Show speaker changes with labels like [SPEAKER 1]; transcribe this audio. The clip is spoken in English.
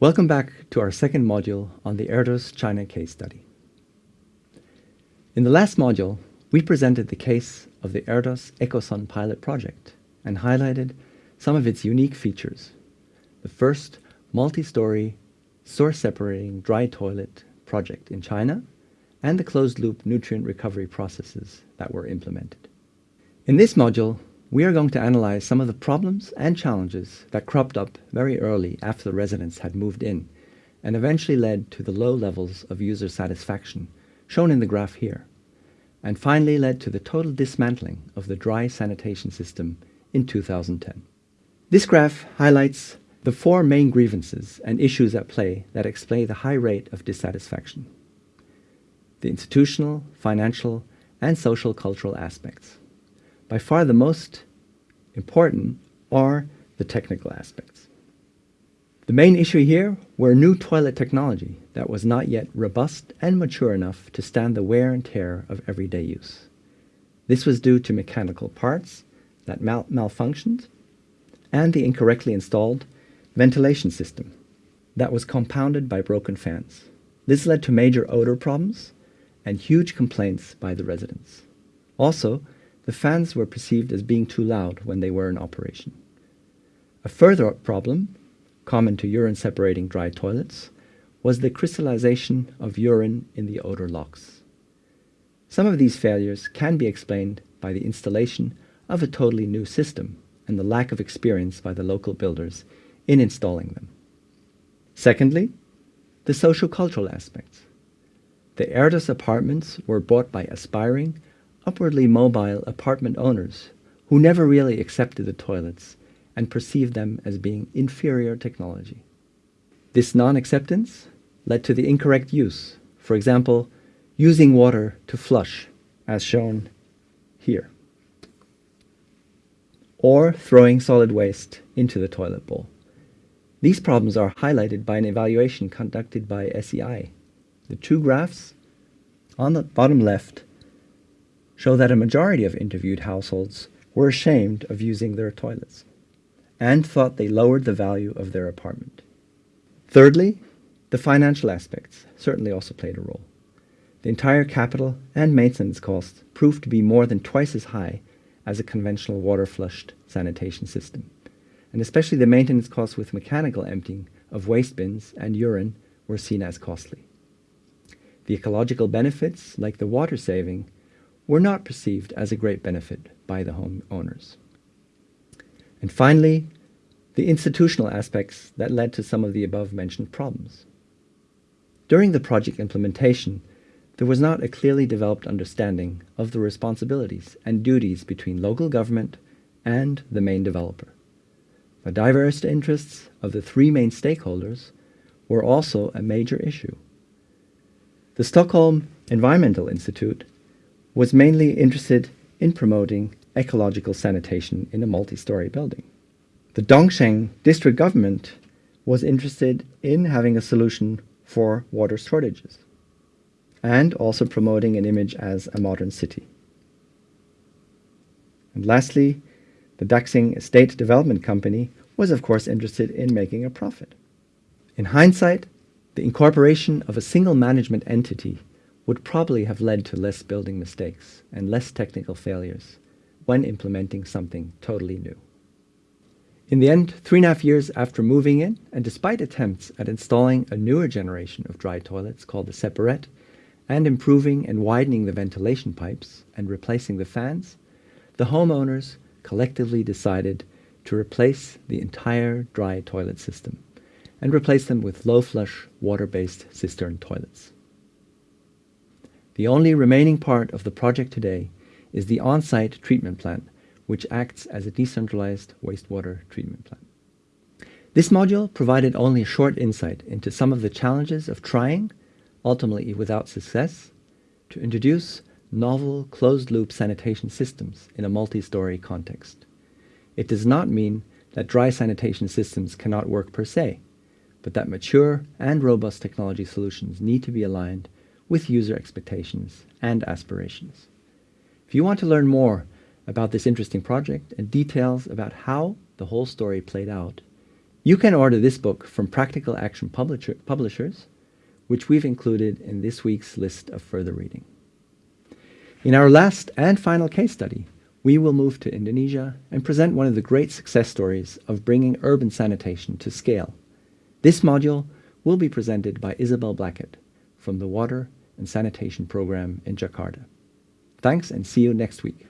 [SPEAKER 1] Welcome back to our second module on the Erdos China case study. In the last module, we presented the case of the Erdos EcoSan pilot project and highlighted some of its unique features. The first multi-story source separating dry toilet project in China and the closed-loop nutrient recovery processes that were implemented. In this module, we are going to analyze some of the problems and challenges that cropped up very early after the residents had moved in and eventually led to the low levels of user satisfaction shown in the graph here, and finally led to the total dismantling of the dry sanitation system in 2010. This graph highlights the four main grievances and issues at play that explain the high rate of dissatisfaction. The institutional, financial, and social cultural aspects. By far the most important are the technical aspects. The main issue here were new toilet technology that was not yet robust and mature enough to stand the wear and tear of everyday use. This was due to mechanical parts that mal malfunctioned and the incorrectly installed ventilation system that was compounded by broken fans. This led to major odor problems and huge complaints by the residents. Also, the fans were perceived as being too loud when they were in operation. A further problem, common to urine separating dry toilets, was the crystallization of urine in the odor locks. Some of these failures can be explained by the installation of a totally new system and the lack of experience by the local builders in installing them. Secondly, the social-cultural aspects. The Erdos apartments were bought by aspiring upwardly mobile apartment owners who never really accepted the toilets and perceived them as being inferior technology. This non-acceptance led to the incorrect use, for example, using water to flush, as shown here, or throwing solid waste into the toilet bowl. These problems are highlighted by an evaluation conducted by SEI. The two graphs on the bottom left show that a majority of interviewed households were ashamed of using their toilets and thought they lowered the value of their apartment. Thirdly, the financial aspects certainly also played a role. The entire capital and maintenance costs proved to be more than twice as high as a conventional water-flushed sanitation system. And especially the maintenance costs with mechanical emptying of waste bins and urine were seen as costly. The ecological benefits, like the water saving, were not perceived as a great benefit by the homeowners. And finally, the institutional aspects that led to some of the above-mentioned problems. During the project implementation, there was not a clearly developed understanding of the responsibilities and duties between local government and the main developer. The diverse interests of the three main stakeholders were also a major issue. The Stockholm Environmental Institute was mainly interested in promoting ecological sanitation in a multi-story building. The Dongsheng district government was interested in having a solution for water shortages and also promoting an image as a modern city. And lastly, the Daxing Estate Development Company was of course interested in making a profit. In hindsight, the incorporation of a single management entity would probably have led to less building mistakes and less technical failures when implementing something totally new. In the end, three and a half years after moving in, and despite attempts at installing a newer generation of dry toilets called the Separett, and improving and widening the ventilation pipes and replacing the fans, the homeowners collectively decided to replace the entire dry toilet system and replace them with low flush water-based cistern toilets. The only remaining part of the project today is the on-site treatment plant, which acts as a decentralized wastewater treatment plant. This module provided only a short insight into some of the challenges of trying, ultimately without success, to introduce novel closed-loop sanitation systems in a multi-story context. It does not mean that dry sanitation systems cannot work per se, but that mature and robust technology solutions need to be aligned with user expectations and aspirations. If you want to learn more about this interesting project and details about how the whole story played out, You can order this book from Practical Action Publisher, Publishers, which we've included in this week's list of further reading. In our last and final case study, we will move to Indonesia and present one of the great success stories of bringing urban sanitation to scale. This module will be presented by Isabel Blackett from the Water and Sanitation Program in Jakarta. Thanks and see you next week.